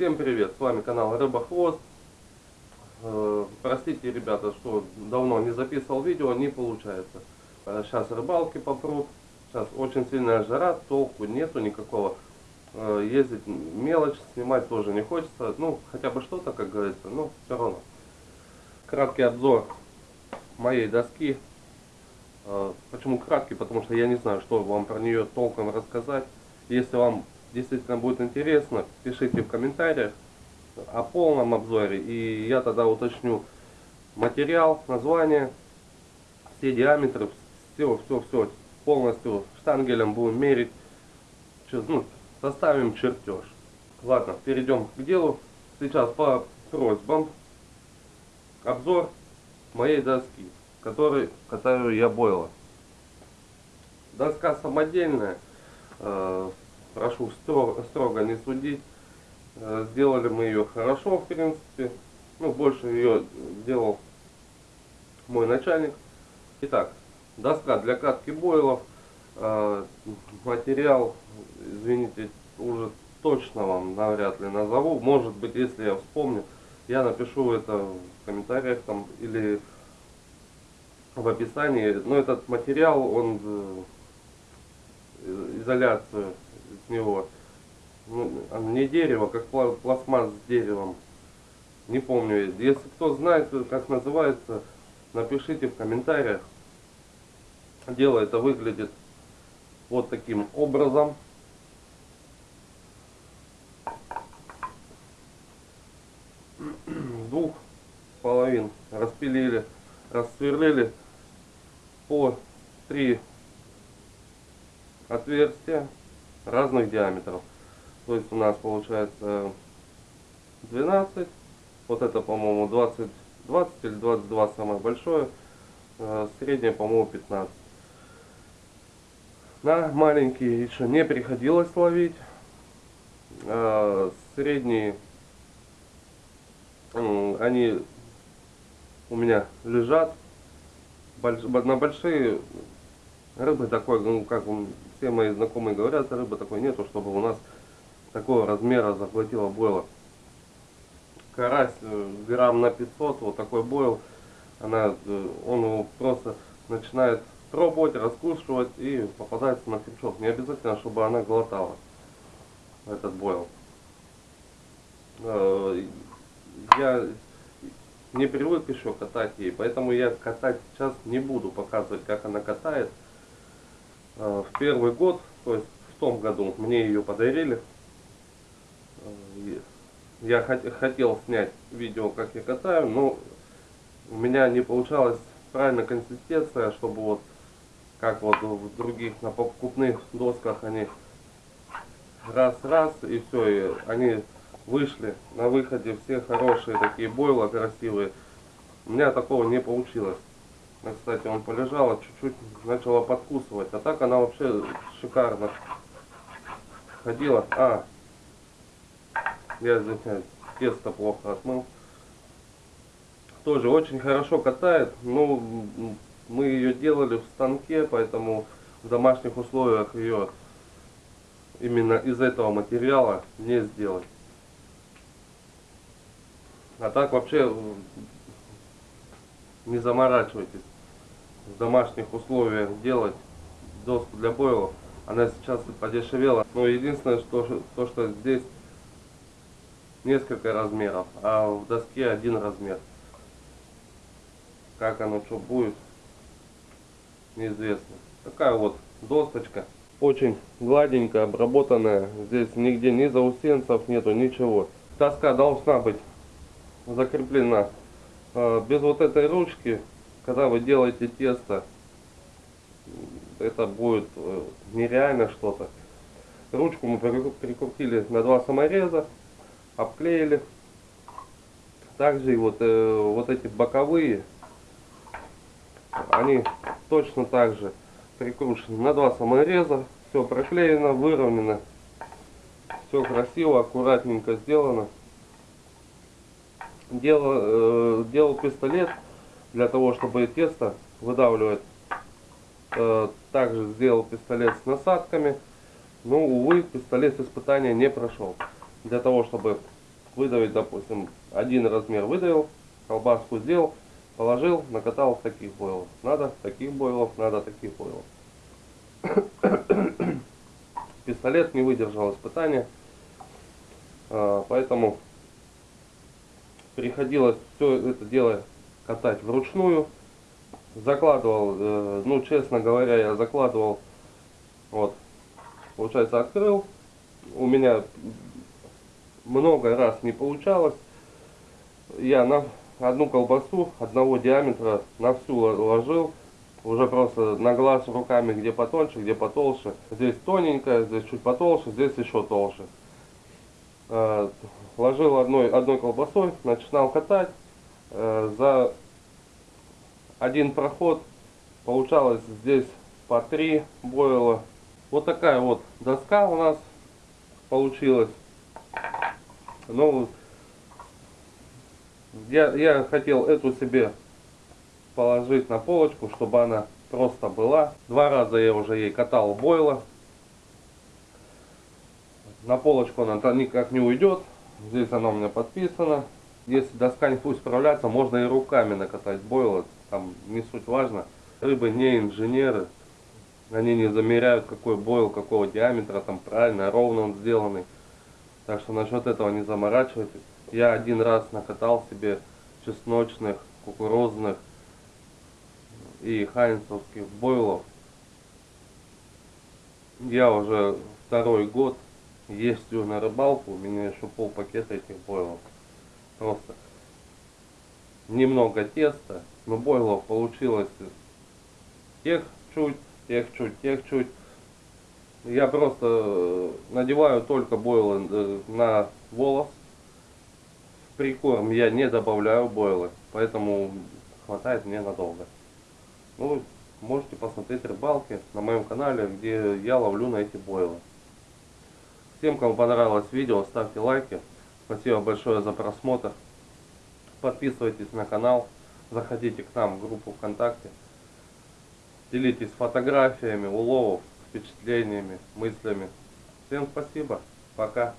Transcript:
Всем привет, с вами канал Рыба Хвост. Э, простите, ребята, что давно не записывал видео, не получается. Сейчас рыбалки попрут, сейчас очень сильная жара, толку нету никакого. Э, ездить мелочь, снимать тоже не хочется. Ну, хотя бы что-то, как говорится, но все равно. Краткий обзор моей доски. Э, почему краткий? Потому что я не знаю, что вам про нее толком рассказать. Если вам действительно будет интересно, пишите в комментариях о полном обзоре. И я тогда уточню материал, название, все диаметры, все, все, все полностью штангелем будем мерить. Ну, составим чертеж. Ладно, перейдем к делу. Сейчас по просьбам обзор моей доски, который, которую я бойла. Доска самодельная, э, прошу строго, строго не судить. Э, сделали мы ее хорошо, в принципе. Ну, больше ее делал мой начальник. Итак, доска для катки бойлов. Э, материал, извините, уже точно вам навряд ли назову. Может быть, если я вспомню, я напишу это в комментариях там или в описании. Но этот материал, он э, изоляцию с него. Ну, не дерево, как пластмасс с деревом. Не помню. Если кто знает, как называется, напишите в комментариях. Дело это выглядит вот таким образом. двух половин распилили, рассверлили по три отверстия разных диаметров. То есть у нас получается 12, вот это по-моему 20, 20 или 22 самое большое, э, среднее по-моему 15. На маленькие еще не приходилось ловить, э, средние они у меня лежат, на большие рыбы такой, ну как все мои знакомые говорят, рыбы такой нету, чтобы у нас такого размера захватила бойла. Карась э, грамм на 500, вот такой бойл, она, э, он его просто начинает пробовать, раскушивать и попадается на крючок. Не обязательно, чтобы она глотала этот бойл. Э, я не привык еще катать ей, поэтому я катать сейчас не буду показывать, как она катает. В первый год, то есть в том году, мне ее подарили. Я хотел снять видео, как я катаю, но у меня не получалась правильная консистенция, чтобы вот как вот в других на покупных досках они раз-раз и все, и они вышли на выходе все хорошие такие бойла красивые. У меня такого не получилось. Кстати, он полежал, чуть-чуть начала подкусывать. А так она вообще шикарно ходила. А, я извиняюсь, тесто плохо отмыл. Тоже очень хорошо катает. Ну, мы ее делали в станке, поэтому в домашних условиях ее именно из этого материала не сделать. А так вообще не заморачивайтесь в домашних условиях делать доску для бойлов. Она сейчас подешевела. Но единственное, что, то, что здесь несколько размеров, а в доске один размер. Как оно что будет, неизвестно. Такая вот досточка. Очень гладенькая, обработанная. Здесь нигде ни заусенцев нету, ничего. Доска должна быть закреплена а, без вот этой ручки, когда вы делаете тесто, это будет э, нереально что-то. Ручку мы прикрутили на два самореза, обклеили. Также и вот, э, вот эти боковые, они точно так же прикручены на два самореза. Все проклеено, выровнено. Все красиво, аккуратненько сделано делал, э, делал пистолет для того, чтобы тесто выдавливать. Э, также сделал пистолет с насадками. Но, увы, пистолет испытания не прошел. Для того, чтобы выдавить, допустим, один размер выдавил, колбаску сделал, положил, накатал в таких бойлов. Надо таких бойлов, надо таких бойлов. Пистолет не выдержал испытания, а, поэтому приходилось все это дело катать вручную. Закладывал, э, ну честно говоря, я закладывал, вот, получается открыл, у меня много раз не получалось. Я на одну колбасу одного диаметра на всю ложил, уже просто на глаз руками, где потоньше, где потолще. Здесь тоненькая, здесь чуть потолще, здесь еще толще. Э, ложил одной, одной колбасой, начинал катать. Э, за один проход получалось здесь по три бойла. Вот такая вот доска у нас получилась. Ну, я, я хотел эту себе положить на полочку, чтобы она просто была. Два раза я уже ей катал бойла. На полочку она никак не уйдет. Здесь она у меня подписана. Если доска не будет справляться, можно и руками накатать бойла. Там не суть важно. Рыбы не инженеры. Они не замеряют, какой бойл, какого диаметра, там правильно, ровно он сделанный. Так что насчет этого не заморачивайтесь. Я один раз накатал себе чесночных, кукурузных и хайнцевских бойлов. Я уже второй год ездил на рыбалку, у меня еще пол пакета этих бойлов. Немного теста, но бойлов получилось тех чуть, тех чуть, тех чуть. Я просто надеваю только бойлы э, на волос. Прикорм я не добавляю бойлы, поэтому хватает мне надолго. Ну, можете посмотреть рыбалки на моем канале, где я ловлю на эти бойлы. Всем, кому понравилось видео, ставьте лайки. Спасибо большое за просмотр. Подписывайтесь на канал, заходите к нам в группу ВКонтакте. Делитесь фотографиями уловов, впечатлениями, мыслями. Всем спасибо. Пока.